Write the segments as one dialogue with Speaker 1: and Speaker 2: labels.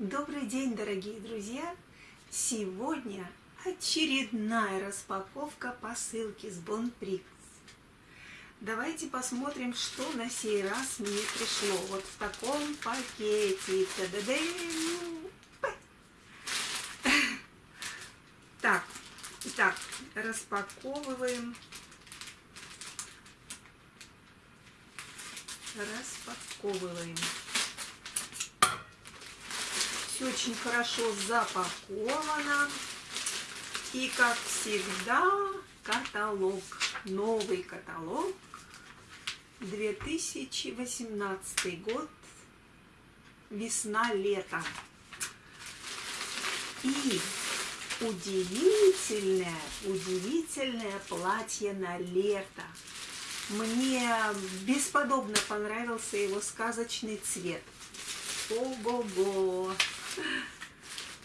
Speaker 1: Добрый день, дорогие друзья! Сегодня очередная распаковка посылки с Бонприкс. Давайте посмотрим, что на сей раз мне пришло. Вот в таком пакете. Та -да -да так, итак, распаковываем. Распаковываем. Все очень хорошо запаковано. И, как всегда, каталог. Новый каталог. 2018 год. Весна-лето. И удивительное, удивительное платье на лето. Мне бесподобно понравился его сказочный цвет. Ого-го!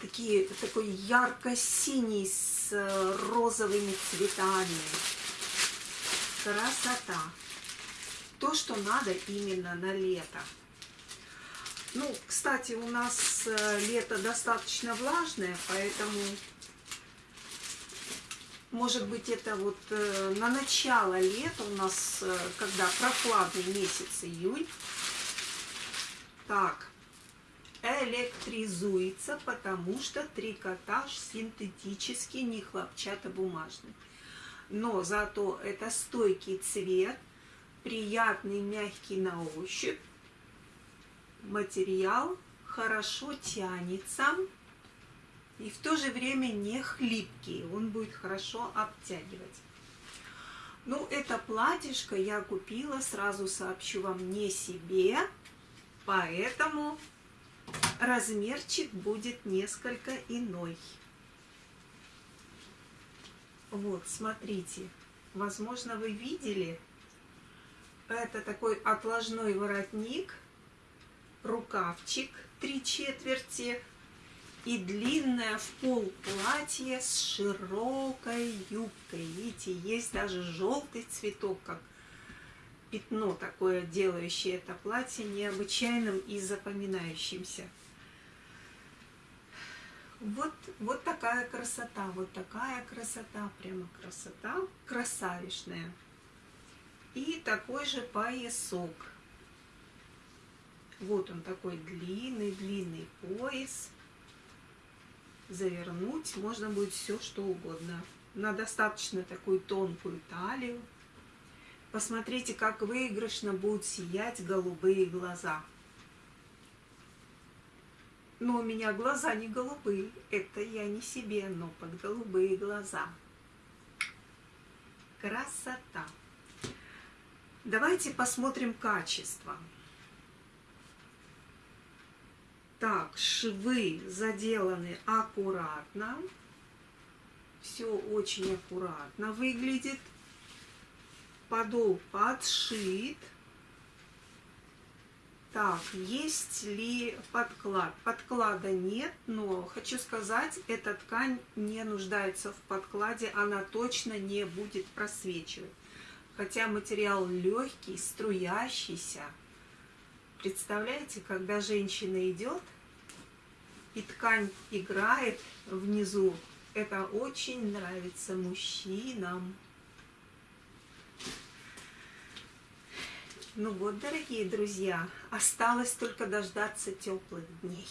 Speaker 1: Такие, такой ярко-синий с э, розовыми цветами. Красота. То, что надо именно на лето. Ну, кстати, у нас э, лето достаточно влажное, поэтому, может быть, это вот э, на начало лета у нас, когда прохладный месяц июль. Так, электризуется, потому что трикотаж синтетический, не хлопчатобумажный. Но зато это стойкий цвет, приятный, мягкий на ощупь. Материал хорошо тянется и в то же время не хлипкий. Он будет хорошо обтягивать. Ну, это платьишко я купила, сразу сообщу вам, не себе, поэтому размерчик будет несколько иной. Вот, смотрите, возможно, вы видели, это такой отложной воротник, рукавчик три четверти и длинное в пол платье с широкой юбкой. Видите, есть даже желтый цветок, как пятно такое, делающее это платье необычайным и запоминающимся. Вот, вот такая красота, вот такая красота, прямо красота, красавишная. И такой же поясок. Вот он такой длинный-длинный пояс. Завернуть можно будет все, что угодно. На достаточно такую тонкую талию. Посмотрите, как выигрышно будут сиять голубые глаза. Но у меня глаза не голубые. Это я не себе, но под голубые глаза. Красота. Давайте посмотрим качество. Так, швы заделаны аккуратно. Все очень аккуратно выглядит подол подшит. Так, есть ли подклад? Подклада нет, но хочу сказать, эта ткань не нуждается в подкладе, она точно не будет просвечивать. Хотя материал легкий, струящийся. Представляете, когда женщина идет, и ткань играет внизу, это очень нравится мужчинам. Ну вот, дорогие друзья, осталось только дождаться теплых дней.